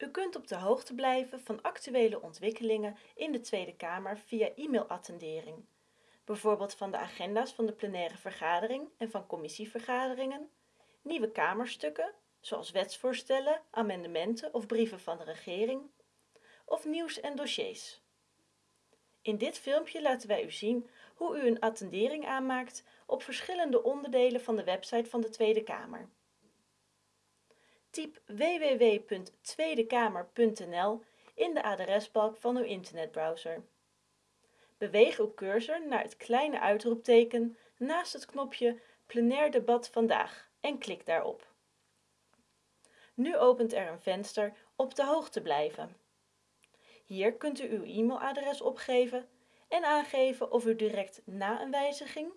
U kunt op de hoogte blijven van actuele ontwikkelingen in de Tweede Kamer via e-mailattendering, bijvoorbeeld van de agenda's van de plenaire vergadering en van commissievergaderingen, nieuwe Kamerstukken, zoals wetsvoorstellen, amendementen of brieven van de regering, of nieuws en dossiers. In dit filmpje laten wij u zien hoe u een attendering aanmaakt op verschillende onderdelen van de website van de Tweede Kamer. Typ www.tweedekamer.nl in de adresbalk van uw internetbrowser. Beweeg uw cursor naar het kleine uitroepteken naast het knopje Plenair debat vandaag en klik daarop. Nu opent er een venster op de hoogte blijven. Hier kunt u uw e-mailadres opgeven en aangeven of u direct na een wijziging,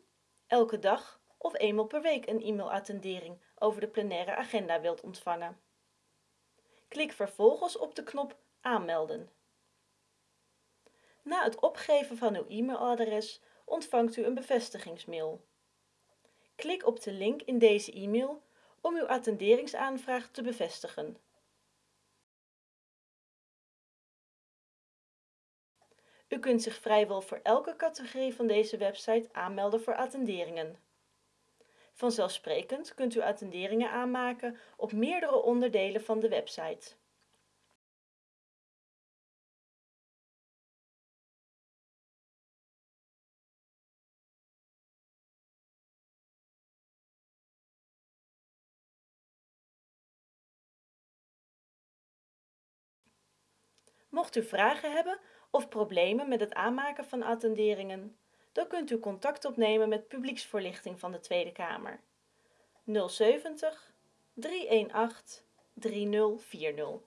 elke dag of eenmaal per week een e-mailattendering over de plenaire agenda wilt ontvangen. Klik vervolgens op de knop Aanmelden. Na het opgeven van uw e-mailadres ontvangt u een bevestigingsmail. Klik op de link in deze e-mail om uw attenderingsaanvraag te bevestigen. U kunt zich vrijwel voor elke categorie van deze website aanmelden voor attenderingen. Vanzelfsprekend kunt u attenderingen aanmaken op meerdere onderdelen van de website. Mocht u vragen hebben of problemen met het aanmaken van attenderingen, dan kunt u contact opnemen met publieksvoorlichting van de Tweede Kamer. 070 318 3040